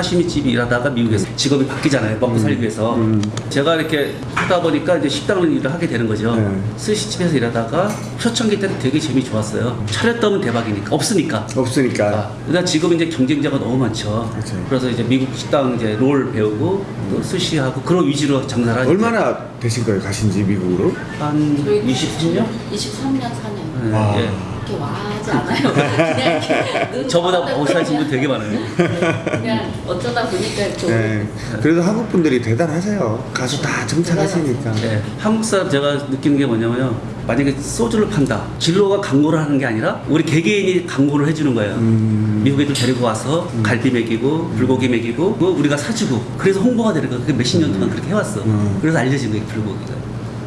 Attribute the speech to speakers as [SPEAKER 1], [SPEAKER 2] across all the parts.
[SPEAKER 1] 사시미집 일하다가 미국에서 직업이 바뀌잖아요. 먹고 살기 위해서.
[SPEAKER 2] 음.
[SPEAKER 1] 제가 이렇게 하다 보니까 이제 식당 일을 하게 되는 거죠.
[SPEAKER 2] 네.
[SPEAKER 1] 스시집에서 일하다가 초창기 때는 되게 재미 좋았어요. 차렸다면 대박이니까. 없으니까.
[SPEAKER 2] 없으니까.
[SPEAKER 1] 아, 그러다 지금 이제 경쟁자가 너무 많죠.
[SPEAKER 2] 그치.
[SPEAKER 1] 그래서 이제 미국 식당 이제 롤 배우고 또 스시하고 그런 위주로 장사를 하죠.
[SPEAKER 2] 얼마나 되신 거예요? 가신 지 미국으로?
[SPEAKER 1] 한 23년?
[SPEAKER 3] 23년 4년.
[SPEAKER 1] 네,
[SPEAKER 2] 와.
[SPEAKER 1] 예.
[SPEAKER 3] 이렇게 와하지 않아요. 그냥 이렇게 눈
[SPEAKER 1] 저보다 못하신 분 되게 많아요.
[SPEAKER 3] 그냥 어쩌다 보니까 좀
[SPEAKER 2] 네. 그래도 한국 분들이 대단하세요. 가서 다 정착하시니까.
[SPEAKER 1] 네, 한국 사람 제가 느끼는 게 뭐냐면요. 만약에 소주를 판다. 진로가 광고를 하는 게 아니라 우리 개개인이 광고를 해주는 거예요.
[SPEAKER 2] 음.
[SPEAKER 1] 미국 애들 데리고 와서 갈비 먹이고 불고기 먹이고 그거 우리가 사주고 그래서 홍보가 되는 거예요. 그게 몇십 년 동안 그렇게 해왔어.
[SPEAKER 2] 음.
[SPEAKER 1] 그래서 알려진 거예요. 불고기가.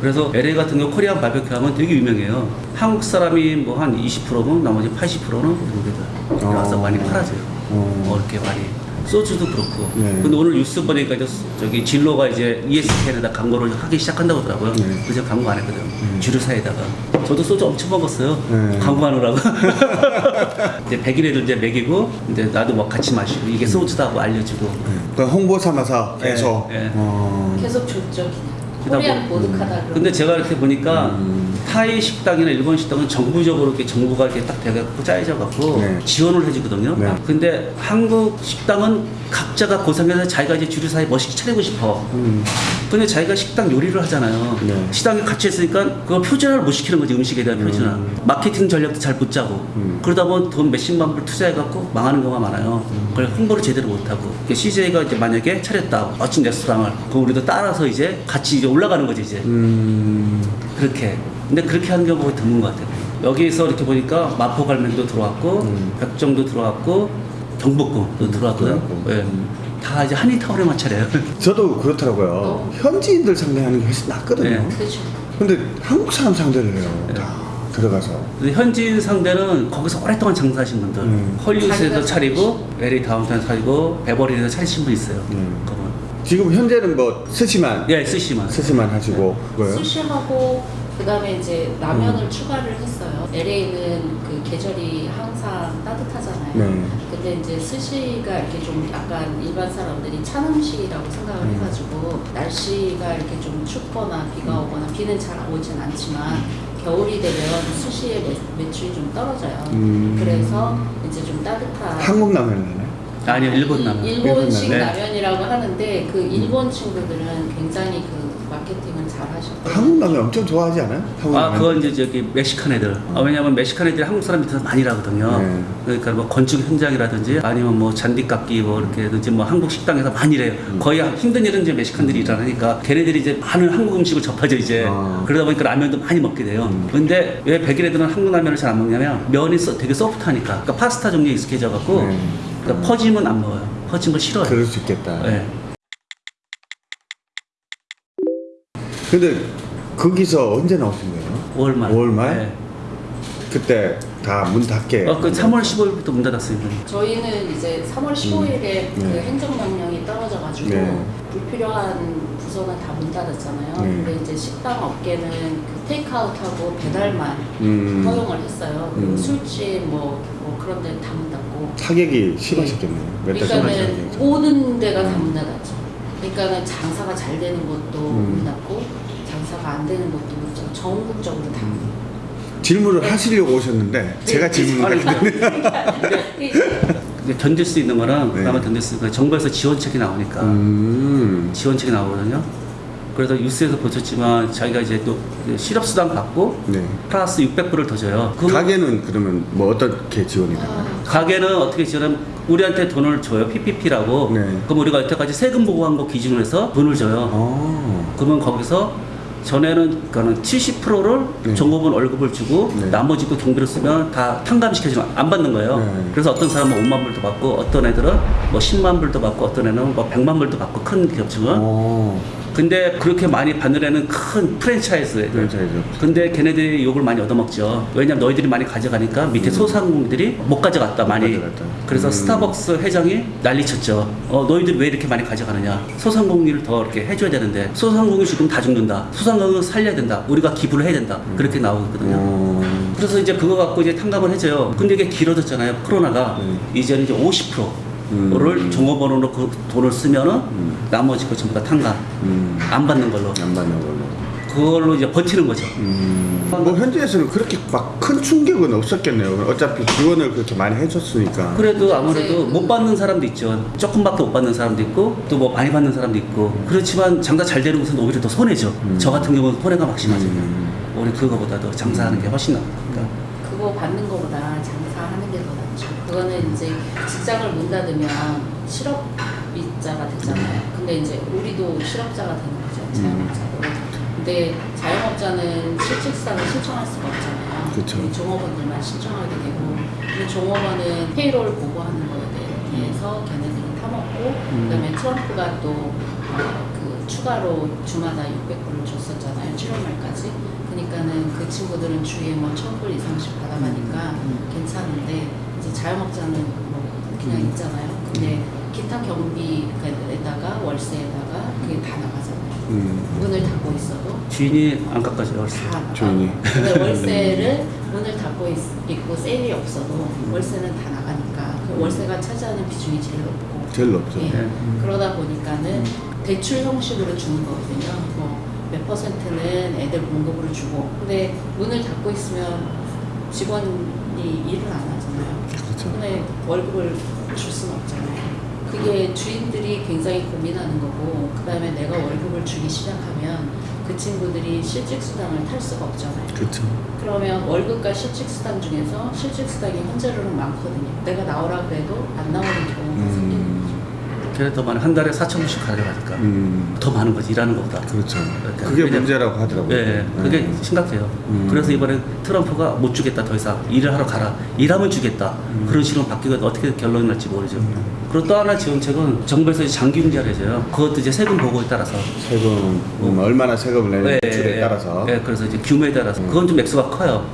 [SPEAKER 1] 그래서 LA 같은 경우 코리안 바베큐 하면 되게 유명해요. 한국 사람이 뭐 한 20%면 나머지 80%는 외국애들 와서
[SPEAKER 2] 어.
[SPEAKER 1] 많이 팔아줘요.
[SPEAKER 2] 어.
[SPEAKER 1] 어, 이렇게 많이. 소주도 그렇고.
[SPEAKER 2] 네.
[SPEAKER 1] 근데 오늘 뉴스 보니까 이제 저기 진로가 이제 ESPN에다 광고를 하기 시작한다고 하더라고요.
[SPEAKER 2] 네.
[SPEAKER 1] 그래서 광고 안 했거든요. 주류사에다가. 저도 소주 엄청 먹었어요.
[SPEAKER 2] 네.
[SPEAKER 1] 광고하느라고. 이제 백인 애들 이제 먹이고, 이제 나도 뭐 같이 마시고, 이게 소주다고 알려주고.
[SPEAKER 2] 그 홍보 삼아서 계속.
[SPEAKER 1] 네, 네.
[SPEAKER 2] 어.
[SPEAKER 3] 계속 줬죠 그냥. 코리안
[SPEAKER 1] 뭐-
[SPEAKER 3] 보드카다.
[SPEAKER 1] 근데 제가 이렇게 보니까
[SPEAKER 2] 음.
[SPEAKER 1] 타이 식당이나 일본 식당은 정부적으로 이렇게 정부가 이렇게 딱 돼갖고 짜여져 갖고
[SPEAKER 2] 네.
[SPEAKER 1] 지원을 해주거든요.
[SPEAKER 2] 네.
[SPEAKER 1] 근데 한국 식당은 각자가 고상해서 자기가 이제 주류 사에 멋있게 차리고 싶어.
[SPEAKER 2] 음.
[SPEAKER 1] 근데 자기가 식당 요리를 하잖아요.
[SPEAKER 2] 네.
[SPEAKER 1] 식당에 같이 했으니까 그걸 표준화를 못 시키는 거지 음식에 대한 표준화. 마케팅 전략도 잘 못 짜고
[SPEAKER 2] 음.
[SPEAKER 1] 그러다 보면 돈 몇십만 불 투자해갖고 망하는 경우가 많아요. 그걸 홍보를 제대로 못하고 CJ가 이제 만약에 차렸다 멋진 레스토랑을 그럼 우리도 따라서 이제 같이 이제 올라가는 거지 이제.
[SPEAKER 2] 음.
[SPEAKER 1] 그렇게. 근데 그렇게 하는 경우가 드문 것 같아요. 여기서 이렇게 보니까 마포갈매기도 들어왔고,
[SPEAKER 2] 음.
[SPEAKER 1] 백정도 들어왔고, 경복궁도 들어왔거든요.
[SPEAKER 2] 들어왔고.
[SPEAKER 1] 예.
[SPEAKER 2] 음.
[SPEAKER 1] 다 이제 한인타운에만 차려요.
[SPEAKER 2] 저도 그렇더라고요.
[SPEAKER 3] 어.
[SPEAKER 2] 현지인들 상대하는 게 훨씬 낫거든요.
[SPEAKER 1] 네.
[SPEAKER 3] 그렇죠.
[SPEAKER 2] 근데 한국 사람 상대를 해요. 다 들어가서.
[SPEAKER 1] 근데 현지인 상대는 거기서 오랫동안 장사하신 분들,
[SPEAKER 2] 음.
[SPEAKER 1] 헐리우드에서 차리고, LA 다운타운 차리고, 베버리에서 차리신 분 있어요.
[SPEAKER 2] 음. 지금 현재는 뭐 스시만
[SPEAKER 1] 예, 쓰시만.
[SPEAKER 2] 스시만 하시고 뭐요?
[SPEAKER 3] 수시하고 그 다음에 이제
[SPEAKER 2] 음.
[SPEAKER 3] 라면을 추가를 했어요. LA는 그 계절이 항상 따뜻하잖아요.
[SPEAKER 2] 네.
[SPEAKER 3] 근데 이제 스시가 이렇게 좀 약간 일반 사람들이 찬 음식이라고 생각을
[SPEAKER 2] 음.
[SPEAKER 3] 해가지고 날씨가 이렇게 좀 춥거나 비가 오거나 비는 잘 오진 않지만 겨울이 되면 스시의 매, 매출이 좀 떨어져요.
[SPEAKER 2] 음.
[SPEAKER 3] 그래서 이제 좀 따뜻한
[SPEAKER 2] 한국 라면을 하나요?
[SPEAKER 1] 아니요, 일본 라면.
[SPEAKER 3] 일본식
[SPEAKER 1] 네.
[SPEAKER 3] 라면이라고 하는데 그 일본 친구들은 굉장히 그 마케팅을 잘 하셨고
[SPEAKER 2] 한국 라면 엄청 좋아하지 않아요? 한국
[SPEAKER 1] 아,
[SPEAKER 2] 라면?
[SPEAKER 1] 그건 이제 저기 멕시칸 애들. 아, 왜냐면 멕시칸 애들이 한국 사람 밑에서 많이 일하거든요.
[SPEAKER 2] 네.
[SPEAKER 1] 그러니까 뭐 건축 현장이라든지 아니면 뭐 잔디깎기 뭐 이렇게든지 뭐 한국 식당에서 많이 일해요.
[SPEAKER 2] 음.
[SPEAKER 1] 거의 힘든 일은 이제 멕시칸들이 일하니까 걔네들이 이제 많은 한국 음식을 접하죠 이제.
[SPEAKER 2] 아.
[SPEAKER 1] 그러다 보니까 라면도 많이 먹게 돼요.
[SPEAKER 2] 음.
[SPEAKER 1] 근데 왜 백인 애들은 한국 라면을 잘 안 먹냐면 면이 써- 되게 소프트하니까. 그러니까 파스타 종류에 익숙해져 갖고
[SPEAKER 2] 네.
[SPEAKER 1] 그러니까 퍼짐은 안 먹어요. 퍼진 걸 싫어해요.
[SPEAKER 2] 그럴 수 있겠다.
[SPEAKER 1] 네.
[SPEAKER 2] 근데 거기서 언제 나오신 거예요?
[SPEAKER 1] 5월 말.
[SPEAKER 2] 5월 말?
[SPEAKER 1] 네.
[SPEAKER 2] 그때 다 문 닫게.
[SPEAKER 1] 어, 그 3월 15일부터 문 닫았어요.
[SPEAKER 3] 저희는 이제 3월 15일에 그
[SPEAKER 2] 네.
[SPEAKER 3] 행정명령이 떨어져가지고
[SPEAKER 2] 네.
[SPEAKER 3] 불필요한 부서는 다 문 닫았잖아요.
[SPEAKER 2] 네.
[SPEAKER 3] 근데 이제 식당 업계는 그 테이크아웃하고 배달만
[SPEAKER 2] 음.
[SPEAKER 3] 허용을 했어요. 그리고
[SPEAKER 2] 음.
[SPEAKER 3] 술집 뭐, 뭐 그런 데는 다 문 닫고.
[SPEAKER 2] 타격이 심하셨겠네요.
[SPEAKER 3] 그러니까는. 모든 데가 다
[SPEAKER 2] 음.
[SPEAKER 3] 그러니까는 장사가 잘 되는 곳도
[SPEAKER 2] 음.
[SPEAKER 3] 문 닫고 장사가 안 되는 문 닫고 전국적으로 다.
[SPEAKER 2] 음. 질문을 하시려고 오셨는데 제가 질문을
[SPEAKER 1] 아니,
[SPEAKER 3] 네.
[SPEAKER 1] 이제 견딜 수 있는 거랑
[SPEAKER 2] 네.
[SPEAKER 1] 그나마 견딜 수 있는 거 정부에서 지원책이 나오니까
[SPEAKER 2] 음.
[SPEAKER 1] 지원책이 나오거든요. 그래서 뉴스에서 보셨지만 자기가 이제 또 실업수당 받고
[SPEAKER 2] 네.
[SPEAKER 1] 플러스 600불을 더 줘요. 그
[SPEAKER 2] 가게는 그러면 뭐 어떻게 지원이 되나요?
[SPEAKER 1] 가게는 어떻게 지원하면 우리한테 돈을 줘요. PPP라고.
[SPEAKER 2] 네.
[SPEAKER 1] 그럼 우리가 여태까지 세금 보고한 거 기준으로 해서 돈을 줘요.
[SPEAKER 2] 어.
[SPEAKER 1] 그러면 거기서 전에는 그는 70%를
[SPEAKER 2] 네.
[SPEAKER 1] 종업원 월급을 주고
[SPEAKER 2] 네.
[SPEAKER 1] 나머지 또 경비로 쓰면 다 탕감시켜주면 안 받는 거예요.
[SPEAKER 2] 네.
[SPEAKER 1] 그래서 어떤 사람은 5만 불도 받고 어떤 애들은 뭐 10만 불도 받고 어떤 애는 뭐 100만 불도 받고 큰 기업층은
[SPEAKER 2] 어.
[SPEAKER 1] 근데 그렇게 많이 받는 애는 큰 프랜차이즈 애들.
[SPEAKER 2] 프랜차이즈.
[SPEAKER 1] 근데 걔네들이 욕을 많이 얻어먹죠. 왜냐면 너희들이 많이 가져가니까 밑에 소상공인들이 못 가져갔다 많이.
[SPEAKER 2] 가져갔다.
[SPEAKER 1] 그래서
[SPEAKER 2] 음.
[SPEAKER 1] 스타벅스 회장이 난리쳤죠. 어 너희들이 왜 이렇게 많이 가져가느냐. 소상공인을 더 이렇게 해줘야 되는데 소상공인 지금 다 죽는다. 소상공인 살려야 된다. 우리가 기부를 해야 된다. 그렇게 나오거든요.
[SPEAKER 2] 어.
[SPEAKER 1] 그래서 이제 그거 갖고 이제 탕감을 해줘요. 근데 이게 길어졌잖아요. 코로나가
[SPEAKER 2] 네.
[SPEAKER 1] 이제는 이제 50% 를 종업원으로 그 돈을 쓰면은
[SPEAKER 2] 음.
[SPEAKER 1] 나머지 거 전부 다 탕감
[SPEAKER 2] 음.
[SPEAKER 1] 안 받는 걸로
[SPEAKER 2] 안 받는 걸로.
[SPEAKER 1] 그걸로 이제 버티는 거죠.
[SPEAKER 2] 음. 뭐 현지에서는 그렇게 막 큰 충격은 없었겠네요. 어차피 지원을 그렇게 많이 해줬으니까.
[SPEAKER 1] 그래도 아무래도 못 받는 사람도 있죠. 조금밖에 못 받는 사람도 있고 또 뭐 많이 받는 사람도 있고 그렇지만 장사 잘 되는 곳은 오히려 더 손해죠. 저 같은 경우는 손해가 막심하죠.
[SPEAKER 2] 음.
[SPEAKER 1] 우리 그거보다도 장사하는 게 훨씬 나으니까.
[SPEAKER 3] 그거 받는 거보다 장사하는 게 더 낫죠. 그거는 이제 직장을 문 닫으면 실업자가 되잖아요. 근데 이제 우리도 실업자가 되는 거죠. 자영업자도. 근데 자영업자는 실직사를 신청할 수가 없잖아요.
[SPEAKER 2] 그쵸.
[SPEAKER 3] 이 종업원들만 신청하게 되고 근데 종업원은 페이로를 보고하는 거에 대해서 걔네들은 타먹고 그다음에 트럼프가 또 어, 그 추가로 주마다 600불을 줬었잖아요. 7월 말까지. 그러니까는 그 친구들은 주에 뭐 1000불 이상씩 받아가니까 괜찮은데 이제 자영업자는 뭐 그냥 있잖아요. 근데 기타 경비에다가 월세에다가 그게 다 나가잖아요.
[SPEAKER 2] 음.
[SPEAKER 3] 문을 닫고 있어도
[SPEAKER 1] 주인이 안 깎아줘요. 월세.
[SPEAKER 2] 주인이.
[SPEAKER 3] 근데 월세를 문을 닫고 있, 있고 세일이 없어도 월세는 다 나가니까 그 월세가 차지하는 비중이 제일 높고
[SPEAKER 2] 제일 높죠.
[SPEAKER 3] 예.
[SPEAKER 1] 네.
[SPEAKER 3] 그러다 보니까는 대출 형식으로 주는 거거든요. 뭐 몇 퍼센트는 애들 공급으로 주고 근데 문을 닫고 있으면 직원이 일을 안.
[SPEAKER 2] 그렇죠.
[SPEAKER 3] 근데 월급을 줄 수는 없잖아요. 그게 주인들이 굉장히 고민하는 거고 그 다음에 내가 월급을 주기 시작하면 그 친구들이 실직수당을 탈 수가 없잖아요.
[SPEAKER 2] 그렇죠.
[SPEAKER 3] 그러면 월급과 실직수당 중에서 실직수당이 현재로는 많거든요. 내가 나오라 그래도 안 나오는. 거죠.
[SPEAKER 1] 많이 한 달에 4천 원씩 가져가니까
[SPEAKER 2] 음.
[SPEAKER 1] 더 많은 거지 일하는 것보다.
[SPEAKER 2] 그렇죠.
[SPEAKER 1] 그러니까
[SPEAKER 2] 그게
[SPEAKER 1] 그냥-
[SPEAKER 2] 문제라고 하더라고요.
[SPEAKER 1] 예, 그게
[SPEAKER 2] 네.
[SPEAKER 1] 심각해요.
[SPEAKER 2] 음.
[SPEAKER 1] 그래서 이번에 트럼프가 못 주겠다 더 이상 일을 하러 가라. 일하면 주겠다.
[SPEAKER 2] 음.
[SPEAKER 1] 그런 식으로 바뀌고 어떻게 결론이 날지 모르죠. 그리고 또 하나 지원책은 정부에서 이제 장기융자를 해줘요. 그것도 이제 세금 보고에 따라서.
[SPEAKER 2] 세금 음, 얼마나 세금을 내는 매출에 따라서.
[SPEAKER 1] 예, 그래서 이제 규모에 따라서. 그건 좀 액수가 커요.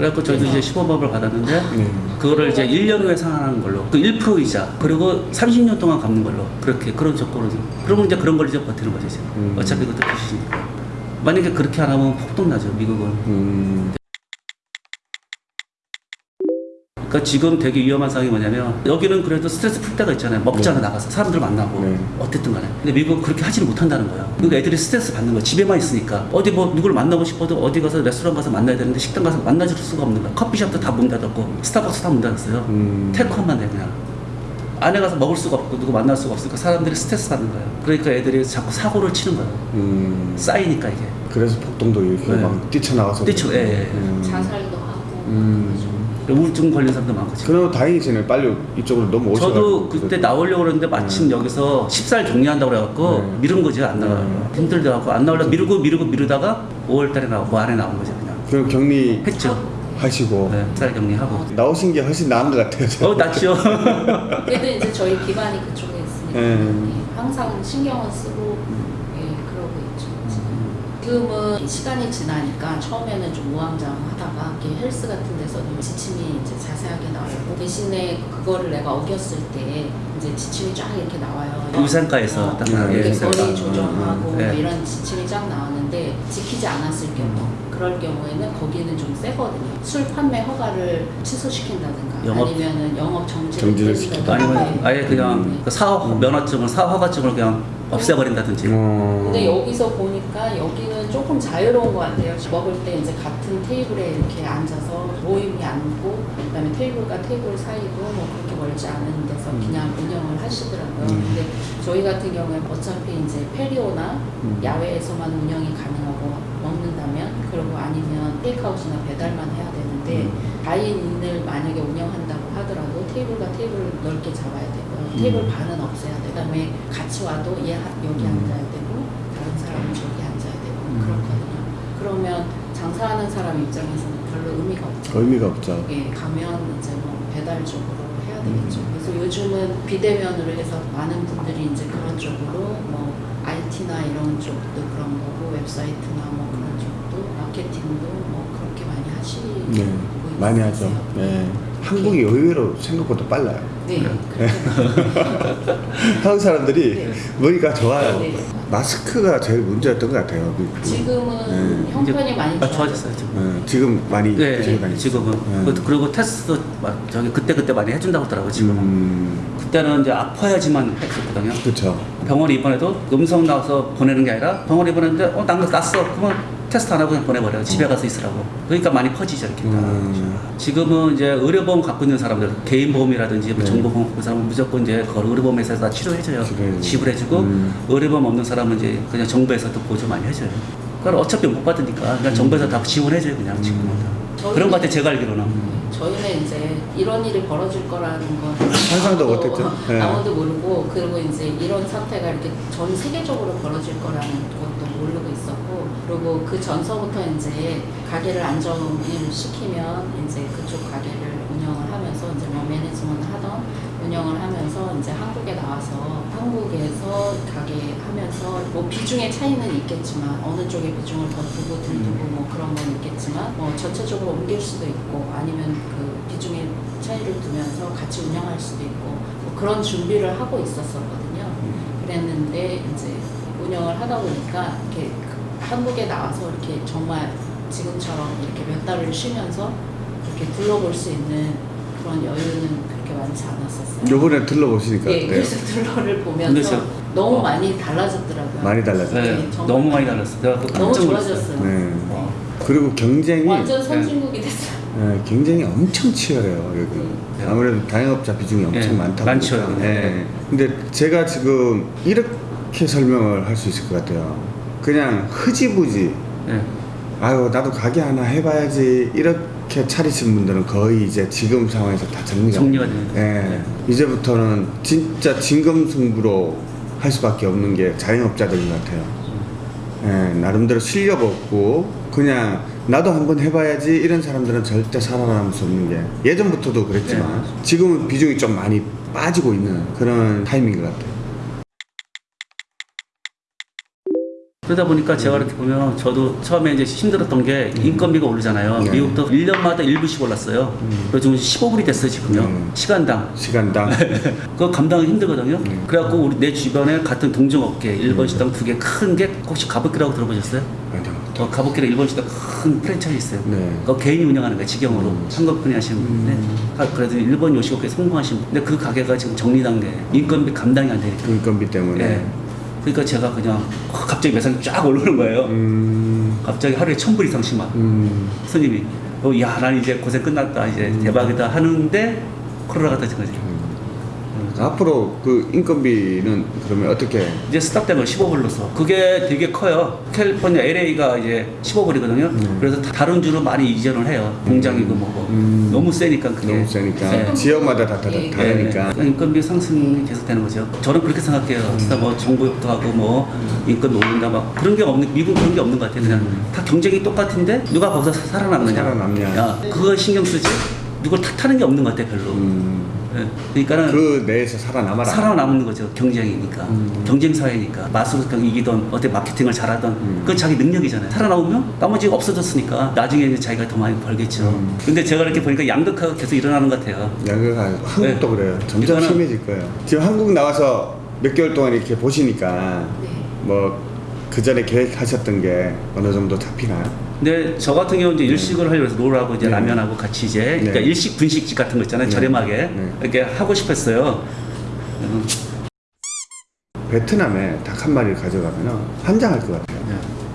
[SPEAKER 1] 그래갖고 저희도 이제 15법을 받았는데
[SPEAKER 2] 네.
[SPEAKER 1] 그거를 이제 1년 후에 상환하는 걸로 그 1%이자 그리고 30년 동안 갚는 걸로 그렇게 그런 조건으로 그러면 이제 그런 걸 이제 버티는 거죠 이제
[SPEAKER 2] 음.
[SPEAKER 1] 어차피 그것도 빚이니까 만약에 그렇게 안 하면 폭동 나죠 미국은
[SPEAKER 2] 음.
[SPEAKER 1] 그러니까 지금 되게 위험한 상황이 뭐냐면 여기는 그래도 스트레스 풀 때가 있잖아요 먹잖아
[SPEAKER 2] 네.
[SPEAKER 1] 나가서 사람들 만나고
[SPEAKER 2] 네.
[SPEAKER 1] 어쨌든 간에 근데 미국은 그렇게 하지를 못한다는 거야 그러니까 애들이 스트레스 받는 거야 집에만 있으니까 어디 뭐 누구를 만나고 싶어도 어디 가서 레스토랑 가서 만나야 되는데 식당 가서 만나줄 수가 없는 거야 커피숍도 다 문 닫았고 스타벅스 다 문 닫았어요
[SPEAKER 2] 음.
[SPEAKER 1] 테이크아웃만 돼 그냥 안에 가서 먹을 수가 없고 누구 만날 수가 없으니까 사람들이 스트레스 받는 거예요 그러니까 애들이 자꾸 사고를 치는 거예요
[SPEAKER 2] 음.
[SPEAKER 1] 쌓이니까 이게
[SPEAKER 2] 그래서 폭동도 이렇게
[SPEAKER 1] 네.
[SPEAKER 2] 막 뛰쳐나가서.
[SPEAKER 1] 뛰쳐, 예, 예, 예.
[SPEAKER 2] 음.
[SPEAKER 3] 자살도 하고
[SPEAKER 2] 음.
[SPEAKER 1] 우울증 걸린 사람도 많고 지금
[SPEAKER 2] 그럼 다행이시네. 빨리 이쪽으로 넘어오셔가지고.
[SPEAKER 1] 저도 그때 나오려고 그랬는데 마침 여기서 10살 격리한다고 그래갖고
[SPEAKER 2] 네.
[SPEAKER 1] 미룬 거지 안 나가요
[SPEAKER 2] 네.
[SPEAKER 1] 힘들더라고 안 나오려 미루고 미루고 미루다가 5월달에 나오고 안에 나온 거지 그냥
[SPEAKER 2] 그럼 격리
[SPEAKER 1] 했죠
[SPEAKER 2] 하시고
[SPEAKER 1] 네, 10살 격리하고
[SPEAKER 2] 나오신 게 훨씬 나은 것 같아요.
[SPEAKER 1] 어 낫죠
[SPEAKER 3] 그래도 이제 저희 기반이 그쪽에 있으니까
[SPEAKER 2] 음.
[SPEAKER 3] 예, 항상 신경은 쓰고. 지금은 시간이 지나니까 처음에는 좀 우왕좌왕하다가 이렇게 헬스 같은 데서도 지침이 이제 자세하게 나오고 대신에 그거를 내가 어겼을 때 이제 지침이 쫙 이렇게 나와요.
[SPEAKER 1] 위산과에서
[SPEAKER 3] 어,
[SPEAKER 1] 딱
[SPEAKER 2] 나와요.
[SPEAKER 3] 이렇게
[SPEAKER 1] 위산과.
[SPEAKER 3] 거리 조정하고
[SPEAKER 1] 음, 네.
[SPEAKER 3] 뭐 이런 지침이 쫙 나왔는데 지키지 않았을 경우 그럴 경우에는 거기는 좀 세거든요. 술 판매 허가를 취소시킨다든가
[SPEAKER 1] 영업-
[SPEAKER 3] 아니면은 영업 정지를
[SPEAKER 2] 정지를
[SPEAKER 3] 때린다든가.
[SPEAKER 1] 아니면
[SPEAKER 3] 네.
[SPEAKER 1] 아예 그냥
[SPEAKER 2] 음.
[SPEAKER 1] 그 사업 면허증을 사허가증을 그냥 없애버린다든지
[SPEAKER 2] 어.
[SPEAKER 3] 근데 여기서 보니까 여기는 조금 자유로운 것 같아요. 먹을 때 이제 같은 테이블에 이렇게 앉아서 모임이 앉고 그 다음에 테이블과 테이블 사이도 뭐 그렇게 멀지 않은 데서 그냥 운영을 하시더라고요.
[SPEAKER 2] 음.
[SPEAKER 3] 근데 저희 같은 경우에 어차피 이제 페리오나
[SPEAKER 2] 음.
[SPEAKER 3] 야외에서만 운영이 가능하고 먹는다면 그리고 아니면 테이크아웃이나 배달만 해야 되는데
[SPEAKER 2] 음.
[SPEAKER 3] 다인인을 만약에 운영한다고 하더라도 테이블과 테이블을 넓게 잡아야 되고요.
[SPEAKER 2] 음.
[SPEAKER 3] 테이블 반은 없애야 돼. 그 다음에 같이 와도 얘 하- 여기
[SPEAKER 2] 음.
[SPEAKER 3] 앉아야 되고 다른 사람은 저기 앉아야 되고
[SPEAKER 2] 음.
[SPEAKER 3] 그렇거든요. 그러면 장사하는 사람 입장에서는 별로 의미가 없죠.
[SPEAKER 2] 의미가 없죠.
[SPEAKER 3] 예, 가면 이제 뭐 배달 쪽으로 해야 되겠죠.
[SPEAKER 2] 음.
[SPEAKER 3] 그래서 요즘은 비대면으로 해서 많은 분들이 이제 그런 쪽으로 뭐 IT나 이런 쪽도 그런 거고 웹사이트나 뭐 그런 쪽도 마케팅도 뭐 그렇게 많이 하시고
[SPEAKER 2] 네. 많이 하죠. 네. 한국이 의외로 생각보다 빨라요.
[SPEAKER 3] 네. 그렇게
[SPEAKER 2] 한국 사람들이
[SPEAKER 3] 네.
[SPEAKER 2] 머리가 좋아요.
[SPEAKER 3] 네.
[SPEAKER 2] 마스크가 제일 문제였던 것 같아요. 그-
[SPEAKER 3] 지금은
[SPEAKER 2] 네.
[SPEAKER 3] 형편이 많이
[SPEAKER 1] 아, 좋아졌어요 지금
[SPEAKER 2] 네, 지금 많이
[SPEAKER 1] 네,
[SPEAKER 2] 지금 많이
[SPEAKER 1] 지금은
[SPEAKER 2] 네.
[SPEAKER 1] 그것도 그리고 테스트 막 저기 그때 그때 많이 해준다고 하더라고 지금. 은
[SPEAKER 2] 음,
[SPEAKER 1] 그때는 이제 아파야지만 했었거든요.
[SPEAKER 2] 그쵸.
[SPEAKER 1] 병원에 입원해도 음성 나와서 보내는 게 아니라 병원에 입원했는데 어 난거 났어 그러면 테스트 안 하고 그냥 보내버려요 집에 가서 있으라고 그러니까 많이 퍼지죠 이렇게 다
[SPEAKER 2] 음.
[SPEAKER 1] 지금은 이제 의료보험 갖고 있는 사람들 개인 보험이라든지 뭐
[SPEAKER 2] 네.
[SPEAKER 1] 정보보험 갖고 있는 사람은 무조건 이제 그걸 의료보험에서 다 치료해줘요
[SPEAKER 2] 치료해주고.
[SPEAKER 1] 지불해주고
[SPEAKER 2] 음.
[SPEAKER 1] 의료보험 없는 사람은 이제 그냥 정부에서 또 보조 많이 해줘요 그걸 어차피 못 받으니까 그냥 정부에서 다 지원해줘요 그냥 지금은 다
[SPEAKER 3] 저희는-
[SPEAKER 1] 그런 것 같아 제가 알기로는
[SPEAKER 3] 저희는 이제 이런 일이 벌어질 거라는 건
[SPEAKER 2] 상상도 못했죠. 네.
[SPEAKER 3] 아무도 모르고 그리고 이제 이런 사태가 이렇게 전 세계적으로 벌어질 거라는 있었고 그리고 그 전서부터 이제 가게를 안정을 시키면 이제 그쪽 가게를 운영을 하면서 이제 뭐 매니지먼트 하던 운영을 하면서 이제 한국에 나와서 한국에서 가게 하면서 뭐 비중의 차이는 있겠지만 어느 쪽에 비중을 더 두고 들두고 뭐 그런 건 있겠지만 뭐 전체적으로 옮길 수도 있고 아니면 그 비중의 차이를 두면서 같이 운영할 수도 있고 뭐 그런 준비를 하고 있었었거든요. 그랬는데 이제 운영을 하다 보니까 이렇게 그 한국에 나와서 이렇게 정말 지금처럼 이렇게 몇 달을 쉬면서 이렇게 둘러볼 수 있는 그런 여유는 그렇게 많지 않았었어요.
[SPEAKER 2] 요번에 들러보시니까
[SPEAKER 3] 예? 그래서 둘러를 보면서
[SPEAKER 1] 저-
[SPEAKER 3] 너무
[SPEAKER 1] 어.
[SPEAKER 3] 많이 달라졌더라고요.
[SPEAKER 2] 많이 달라졌죠.
[SPEAKER 1] 네,
[SPEAKER 3] 네.
[SPEAKER 1] 너무 많이 달랐어 내가 그거
[SPEAKER 3] 너무 좋아졌어요.
[SPEAKER 2] 네.
[SPEAKER 1] 어.
[SPEAKER 2] 그리고 경쟁이
[SPEAKER 3] 완전 선진국이 됐어요.
[SPEAKER 2] 네, 경쟁이 엄청 치열해요 여기.
[SPEAKER 1] 네.
[SPEAKER 2] 아무래도 다영업자 비중이 엄청
[SPEAKER 1] 네,
[SPEAKER 2] 많다
[SPEAKER 1] 많죠,
[SPEAKER 2] 보니까.
[SPEAKER 1] 여기.
[SPEAKER 2] 네. 근데 제가 지금 이렇게 설명을 할 수 있을 것 같아요. 그냥 흐지부지
[SPEAKER 1] 네.
[SPEAKER 2] 아유 나도 가게 하나 해봐야지 이렇게 차리신 분들은 거의 이제 지금 상황에서 다 정리가
[SPEAKER 1] 정리가 거죠.
[SPEAKER 2] 예.
[SPEAKER 1] 네.
[SPEAKER 2] 이제부터는 진짜 진검승부로 할 수밖에 없는 게 자영업자들인 것 같아요. 예, 나름대로 실력 없고 그냥 나도 한번 해봐야지 이런 사람들은 절대 살아남을 수 없는 게 예전부터도 그랬지만
[SPEAKER 1] 네.
[SPEAKER 2] 지금은 비중이 좀 많이 빠지고 있는 그런 타이밍인 것 같아요.
[SPEAKER 1] 그러다 보니까 제가 이렇게 보면 저도 처음에 이제 힘들었던 게 인건비가 오르잖아요.
[SPEAKER 2] 네.
[SPEAKER 1] 미국도 1년마다 1불씩 올랐어요. 그래서 지금 15불이 됐어요, 지금요.
[SPEAKER 2] 음.
[SPEAKER 1] 시간당.
[SPEAKER 2] 시간당
[SPEAKER 1] 그거 감당하기 힘들거든요.
[SPEAKER 2] 음.
[SPEAKER 1] 그래갖고 우리 내 주변에 같은 동종업계, 일본 식당 두 개 큰 게 혹시 가복기라고
[SPEAKER 2] 들어보셨어요?
[SPEAKER 1] 어, 가복기라 일본 식당 큰 프랜차이즈 있어요.
[SPEAKER 2] 네.
[SPEAKER 1] 그거 개인이 운영하는 거예요, 직영으로.
[SPEAKER 2] 음.
[SPEAKER 1] 한국분이 하시는 분인데. 아, 그래도 일본 요식업계 성공하신 분. 근데 그 가게가 지금 정리 단계. 인건비 감당이 안 되니까.
[SPEAKER 2] 인건비 때문에
[SPEAKER 1] 예. 그러니까 제가 그냥 갑자기 매상이 쫙 오르는 거예요.
[SPEAKER 2] 음,
[SPEAKER 1] 갑자기 하루에 천불 이상씩만
[SPEAKER 2] 음,
[SPEAKER 1] 손님이 어, 야, 난 이제 고생 끝났다. 이제 대박이다 하는데 코로나가 터진 거지.
[SPEAKER 2] 앞으로 그 인건비는 그러면 어떻게
[SPEAKER 1] 이제 스탑된 거 15불로서 그게 되게 커요. 캘리포니아 LA가 이제 15불이거든요.
[SPEAKER 2] 음.
[SPEAKER 1] 그래서 다- 다른 주로 많이 이전을 해요. 공장이고 뭐고
[SPEAKER 2] 음.
[SPEAKER 1] 너무 세니까 그게
[SPEAKER 2] 너무 세니까
[SPEAKER 1] 네.
[SPEAKER 2] 지역마다 다, 다,
[SPEAKER 3] 예.
[SPEAKER 2] 다르니까
[SPEAKER 1] 네, 인건비 상승이 계속되는 거죠. 저는 그렇게 생각해요. 진짜 뭐 정부협도 하고 뭐 인건비 올린다 막 그런 게 없는 미국 그런 게 없는 것 같아요. 그냥 다 경쟁이 똑같은데 누가 거기서 살아남느냐.
[SPEAKER 2] 살아남냐.
[SPEAKER 1] 야, 그거 신경 쓰지. 누굴 탓하는 게 없는 것 같아 별로.
[SPEAKER 2] 음,
[SPEAKER 1] 예, 그러니까는
[SPEAKER 2] 그 내에서 살아남아라
[SPEAKER 1] 살아남는 거죠 경쟁이니까
[SPEAKER 2] 음.
[SPEAKER 1] 경쟁 사회니까 마술을 이기던 어때 마케팅을 잘하던
[SPEAKER 2] 음.
[SPEAKER 1] 그건 자기 능력이잖아요 살아나오면 나머지가 없어졌으니까 나중에 이제 자기가 더 많이 벌겠죠
[SPEAKER 2] 음.
[SPEAKER 1] 근데 제가 이렇게 보니까 양극화가 계속 일어나는 것 같아요
[SPEAKER 2] 여기가 한국도
[SPEAKER 1] 네.
[SPEAKER 2] 그래요 점점
[SPEAKER 1] 이거는-
[SPEAKER 2] 심해질 거예요 지금 한국 나와서 몇 개월 동안 이렇게 보시니까
[SPEAKER 3] 네.
[SPEAKER 2] 뭐그 전에 계획하셨던 게 어느 정도 잡히나요?
[SPEAKER 1] 근데 저 같은 경우는 이제 일식을 하려고 해서 롤하고 이제
[SPEAKER 2] 네.
[SPEAKER 1] 라면하고 같이 이제 그러니까
[SPEAKER 2] 네.
[SPEAKER 1] 일식 분식집 같은 거 있잖아요
[SPEAKER 2] 네.
[SPEAKER 1] 저렴하게
[SPEAKER 2] 네.
[SPEAKER 1] 이렇게 하고 싶었어요 음,
[SPEAKER 2] 베트남에 닭 한 마리를 가져가면 환장할 것 같아요
[SPEAKER 1] 네.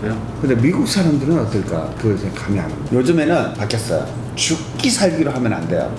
[SPEAKER 1] 그래요?
[SPEAKER 2] 근데 미국 사람들은 어떨까? 그걸 감이 안 옵니다. 요즘에는 바뀌었어요. 죽기 살기로 하면 안 돼요.